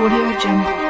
Audio Jungle.